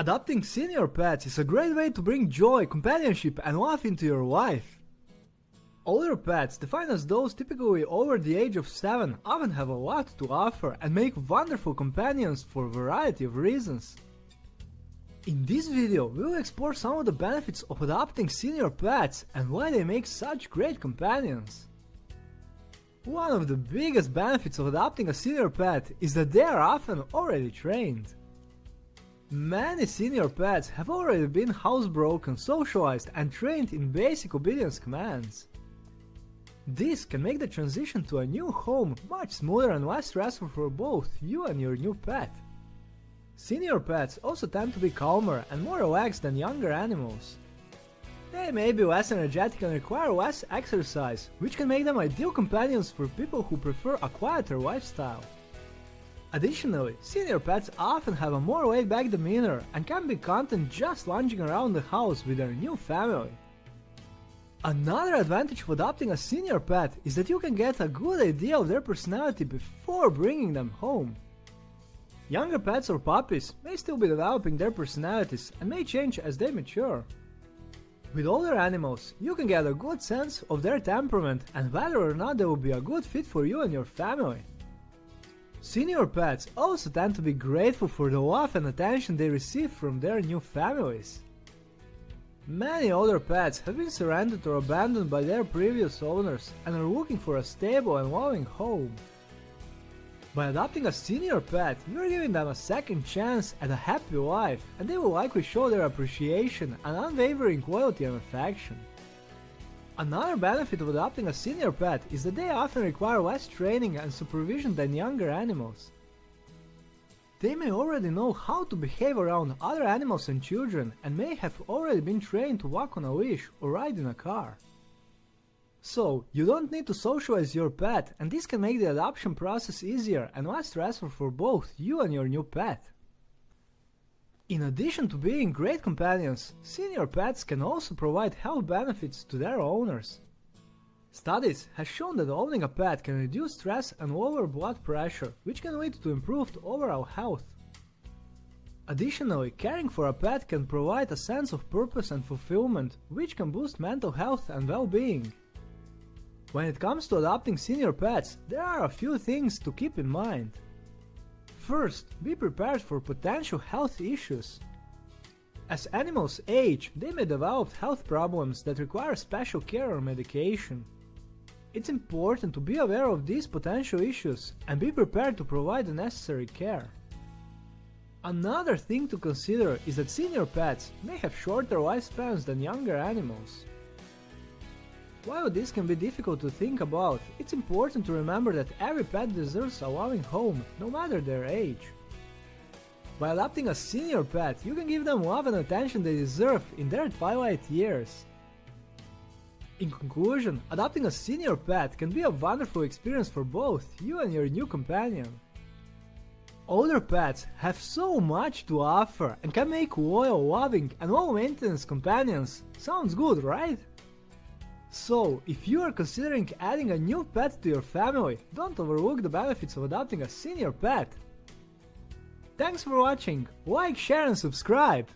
Adopting senior pets is a great way to bring joy, companionship and love into your life. Older pets, defined as those typically over the age of 7, often have a lot to offer and make wonderful companions for a variety of reasons. In this video, we will explore some of the benefits of adopting senior pets and why they make such great companions. One of the biggest benefits of adopting a senior pet is that they are often already trained. Many senior pets have already been housebroken, socialized and trained in basic obedience commands. This can make the transition to a new home much smoother and less stressful for both you and your new pet. Senior pets also tend to be calmer and more relaxed than younger animals. They may be less energetic and require less exercise, which can make them ideal companions for people who prefer a quieter lifestyle. Additionally, senior pets often have a more laid-back demeanor and can be content just lounging around the house with their new family. Another advantage of adopting a senior pet is that you can get a good idea of their personality before bringing them home. Younger pets or puppies may still be developing their personalities and may change as they mature. With older animals, you can get a good sense of their temperament and whether or not they will be a good fit for you and your family. Senior pets also tend to be grateful for the love and attention they receive from their new families. Many older pets have been surrendered or abandoned by their previous owners and are looking for a stable and loving home. By adopting a senior pet, you are giving them a second chance at a happy life and they will likely show their appreciation and unwavering loyalty and affection. Another benefit of adopting a senior pet is that they often require less training and supervision than younger animals. They may already know how to behave around other animals and children and may have already been trained to walk on a leash or ride in a car. So, you don't need to socialize your pet and this can make the adoption process easier and less stressful for both you and your new pet. In addition to being great companions, senior pets can also provide health benefits to their owners. Studies have shown that owning a pet can reduce stress and lower blood pressure, which can lead to improved overall health. Additionally, caring for a pet can provide a sense of purpose and fulfillment, which can boost mental health and well-being. When it comes to adopting senior pets, there are a few things to keep in mind. First, be prepared for potential health issues. As animals age, they may develop health problems that require special care or medication. It's important to be aware of these potential issues and be prepared to provide the necessary care. Another thing to consider is that senior pets may have shorter lifespans than younger animals. While this can be difficult to think about, it's important to remember that every pet deserves a loving home, no matter their age. By adopting a senior pet, you can give them love and attention they deserve in their twilight years. In conclusion, adopting a senior pet can be a wonderful experience for both you and your new companion. Older pets have so much to offer and can make loyal, loving and low-maintenance companions. Sounds good, right? So, if you are considering adding a new pet to your family, don't overlook the benefits of adopting a senior pet. Thanks for watching, like, share and subscribe!